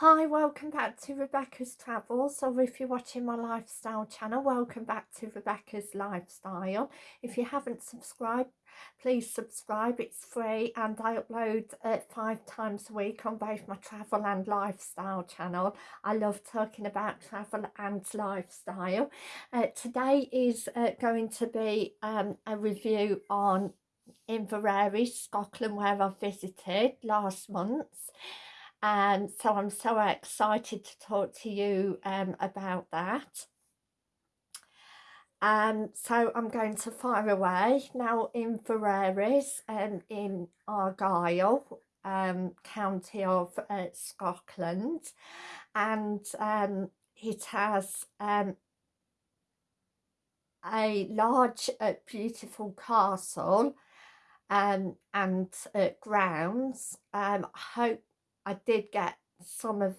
Hi, welcome back to Rebecca's Travels, or if you're watching my lifestyle channel, welcome back to Rebecca's Lifestyle. If you haven't subscribed, please subscribe, it's free and I upload uh, five times a week on both my travel and lifestyle channel. I love talking about travel and lifestyle. Uh, today is uh, going to be um, a review on Inveraray, Scotland, where I visited last month. And so I'm so excited to talk to you um, about that. Um, so I'm going to fire away now Invereris um, in Argyll, um, county of uh, Scotland, and um, it has um, a large, uh, beautiful castle um, and uh, grounds. Um, I hope I did get some of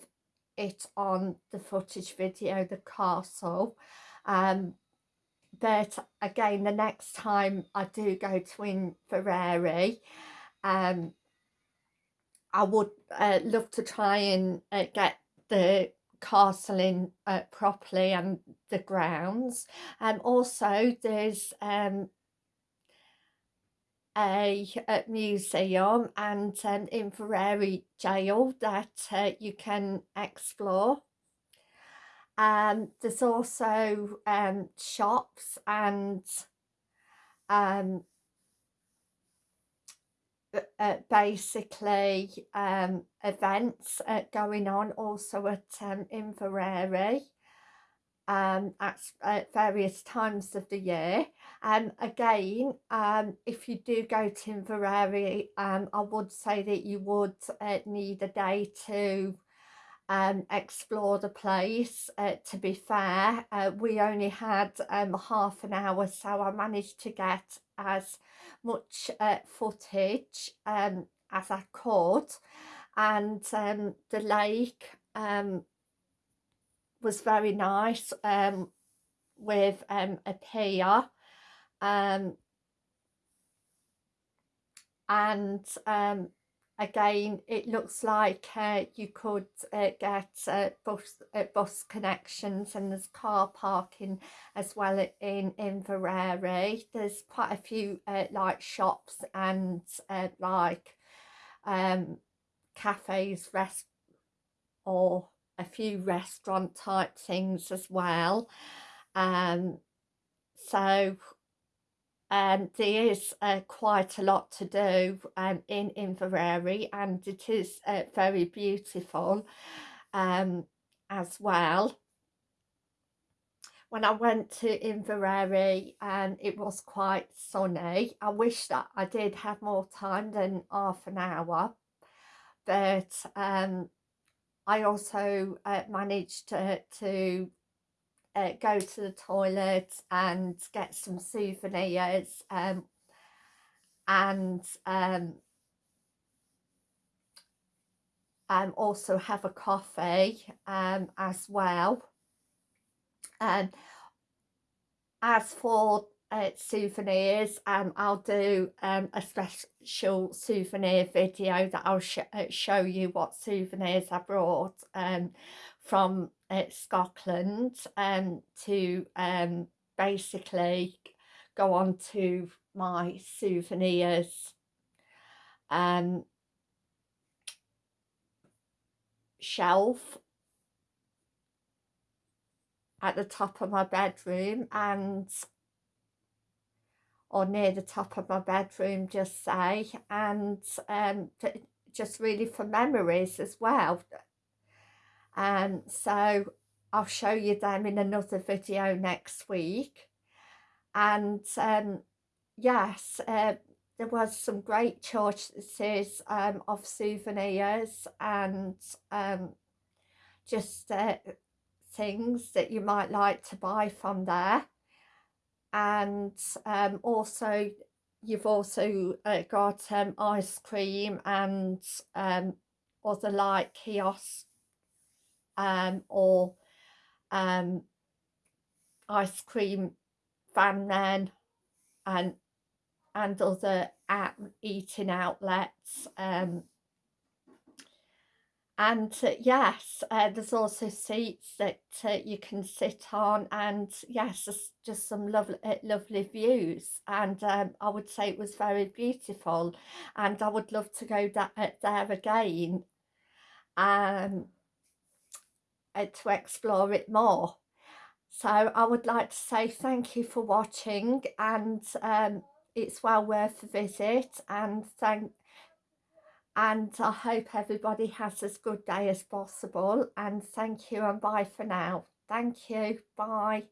it on the footage video, the castle. Um, but again, the next time I do go to Inveraray, um, I would uh, love to try and uh, get the castle in uh, properly and the grounds. And um, also there's um, a, a museum and an Inveraray jail that uh, you can explore. Um, there's also um, shops and um, uh, basically um, events uh, going on also at um, Inveraray um, at, at, various times of the year. Um, again, um, if you do go to Inveraray, um, I would say that you would uh, need a day to um, explore the place. Uh, to be fair, uh, we only had um, half an hour, so I managed to get as much uh, footage um, as I could. And um, the lake um, was very nice um, with um, a pier um, and um, again it looks like uh, you could uh, get uh, bus, uh, bus connections and there's car parking as well in Inveraray there's quite a few uh, like shops and uh, like um, cafes rest or a few restaurant type things as well um, so um, there is uh, quite a lot to do um, in Inveraray and it is uh, very beautiful um, as well. When I went to Inveraray um, it was quite sunny. I wish that I did have more time than half an hour but um, I also uh, managed to, to uh, go to the toilet and get some souvenirs um, and um, um, also have a coffee um, as well. And as for uh, souvenirs um i'll do um a special souvenir video that i'll sh uh, show you what souvenirs i brought um from uh, scotland um to um basically go on to my souvenirs. Um shelf at the top of my bedroom and or near the top of my bedroom just say and um, just really for memories as well. And um, so I'll show you them in another video next week. And um, yes uh, there was some great choices um, of souvenirs and um, just uh, things that you might like to buy from there and um, also you've also uh, got um, ice cream and um, other like kiosks um, or um, ice cream van men and and other at eating outlets um, and uh, yes uh, there's also seats that uh, you can sit on and yes just, just some lovely uh, lovely views. And um, I would say it was very beautiful and I would love to go uh, there again um, uh, to explore it more. So I would like to say thank you for watching and um, it's well worth a visit and thank and I hope everybody has as good day as possible and thank you and bye for now. Thank you. Bye.